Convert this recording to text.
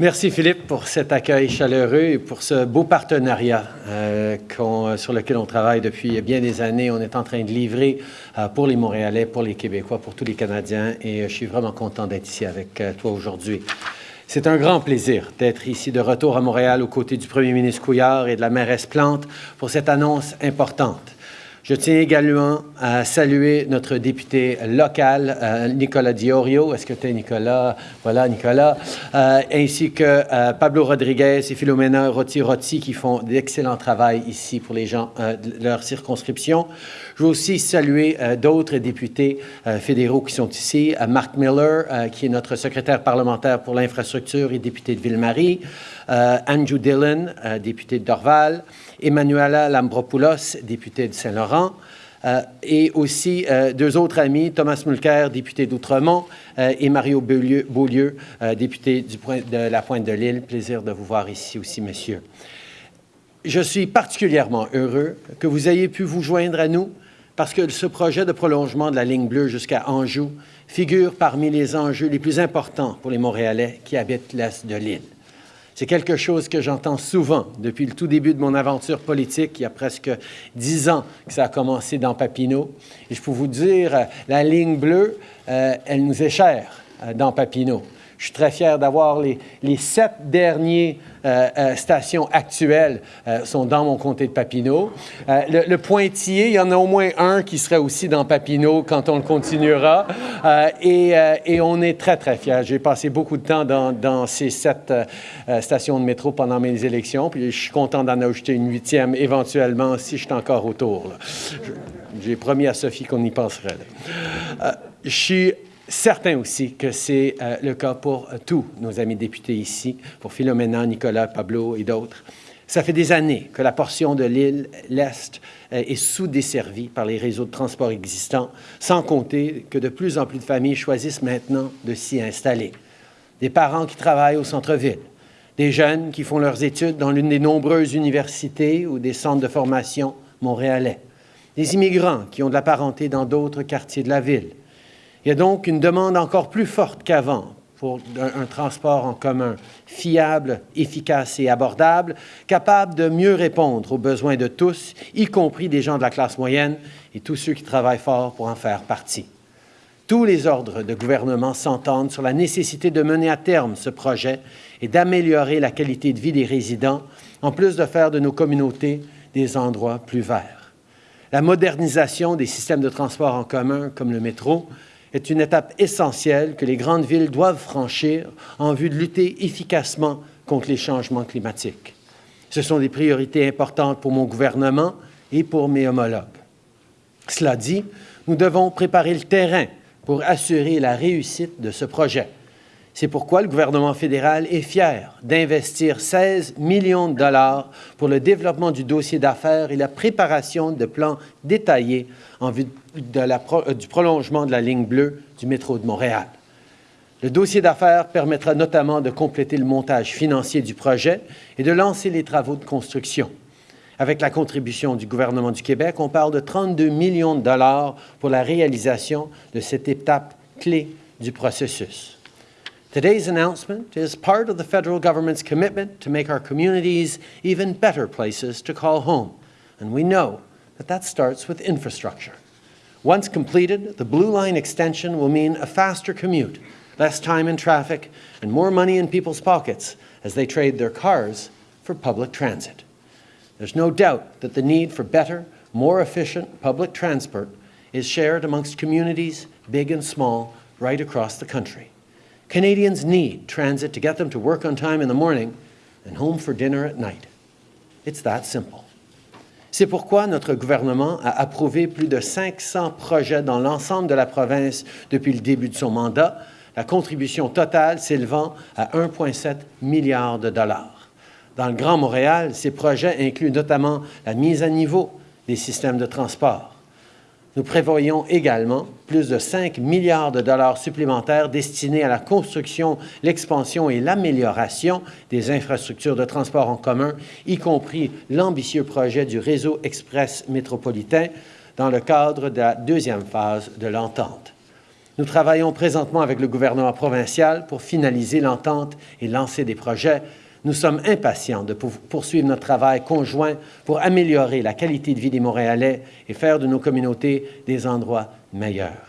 Merci Philippe pour cet accueil chaleureux et pour ce beau partenariat euh, sur lequel on travaille depuis bien des années. On est en train de livrer euh, pour les Montréalais, pour les Québécois, pour tous les Canadiens et euh, je suis vraiment content d'être ici avec toi aujourd'hui. C'est un grand plaisir d'être ici de retour à Montréal aux côtés du premier ministre Couillard et de la mairesse Plante pour cette annonce importante. Je tiens également à saluer notre député local, euh, Nicolas Diorio. Est-ce que tu es Nicolas? Voilà, Nicolas. Euh, ainsi que euh, Pablo Rodriguez et Philomena Rotti-Rotti qui font d'excellent travail ici pour les gens de leur circonscription. Je veux aussi saluer d'autres députés fédéraux qui sont ici. Mark Miller, qui est notre secrétaire parlementaire pour l'infrastructure et député de Ville-Marie. Andrew Dillon, député de Dorval. Emmanuela Lambropoulos, députée de Saint-Laurent, euh, et aussi euh, deux autres amis, Thomas Mulcair, député d'Outremont, euh, et Mario Beaulieu, député de la Pointe de l'Île. Plaisir de vous voir ici aussi, messieurs. Je suis particulièrement heureux que vous ayez pu vous joindre à nous parce que ce projet de prolongement de la ligne bleue jusqu'à Anjou figure parmi les enjeux les plus importants pour les Montréalais qui habitent l'est de l'île. C'est quelque chose que j'entends souvent depuis le tout début de mon aventure politique, il y a presque dix ans que ça a commencé dans Papineau. Et je peux vous dire, euh, la ligne bleue, euh, elle nous est chère euh, dans Papineau. Je suis très fier d'avoir les, sept dernières euh, euh, stations actuelles euh, sont dans mon comté de Papineau. Le, Pointillé, il y en a au moins un qui serait aussi dans Papineau quand on le continuera. Et, et, on est très, très fiers. J'ai passé beaucoup de temps dans, dans ces sept stations de métro pendant mes élections, puis je suis content d'en ajouter une huitième éventuellement si je suis encore autour. J'ai promis à Sophie qu'on y penserait. je suis certain aussi que c'est euh, le cas pour euh, tous nos amis députés ici, pour Philomena, Nicolas, Pablo et d'autres. Ça fait des années que la portion de l'île, l'Est, euh, est sous-desservie par les réseaux de transport existants, sans compter que de plus en plus de familles choisissent maintenant de s'y installer. Des parents qui travaillent au centre-ville, des jeunes qui font leurs études dans l'une des nombreuses universités ou des centres de formation montréalais, des immigrants qui ont de la parenté dans d'autres quartiers de la ville, il y a donc une demande encore plus forte qu'avant pour un, transport en commun fiable, efficace et abordable, capable de mieux répondre aux besoins de tous, y compris des gens de la classe moyenne et tous ceux qui travaillent fort pour en faire partie. Tous les ordres de gouvernement s'entendent sur la nécessité de mener à terme ce projet et d'améliorer la qualité de vie des résidents, en plus de faire de nos communautés des endroits plus verts. La modernisation des systèmes de transport en commun, comme le métro, est une étape essentielle que les grandes villes doivent franchir en vue de lutter efficacement contre les changements climatiques. Ce sont des priorités importantes pour mon gouvernement et pour mes homologues. Cela dit, nous devons préparer le terrain pour assurer la réussite de ce projet. C'est pourquoi le gouvernement fédéral est fier d'investir 16 millions de dollars pour le développement du dossier d'affaires et la préparation de plans détaillés en vue euh, du prolongement de la ligne bleue du métro de Montréal. Le dossier d'affaires permettra notamment de compléter le montage financier du projet et de lancer les travaux de construction. Avec la contribution du gouvernement du Québec, on parle de 32 millions de dollars pour la réalisation de cette étape clé du processus. Today's announcement is part of the federal government's commitment to make our communities even better places to call home, and we know that that starts with infrastructure. Once completed, the Blue Line extension will mean a faster commute, less time in traffic, and more money in people's pockets as they trade their cars for public transit. There's no doubt that the need for better, more efficient public transport is shared amongst communities, big and small, right across the country. Canadians need transit to get them to work on time in the morning and home for dinner at night. It's that simple. C'est pourquoi notre gouvernement a approuvé plus de 500 projets dans l'ensemble de la province depuis le début de son mandat, la contribution totale s'élevant à 1,7 milliard de dollars. Dans le Grand Montréal, ces projets incluent notamment la mise à niveau des systèmes de transport, nous prévoyons également plus de 5 milliards de dollars supplémentaires destinés à la construction, l'expansion et l'amélioration des infrastructures de transport en commun, y compris l'ambitieux projet du réseau express métropolitain dans le cadre de la deuxième phase de l'entente. Nous travaillons présentement avec le gouvernement provincial pour finaliser l'entente et lancer des projets. Nous sommes impatients de poursuivre notre travail conjoint pour améliorer la qualité de vie des Montréalais et faire de nos communautés des endroits meilleurs.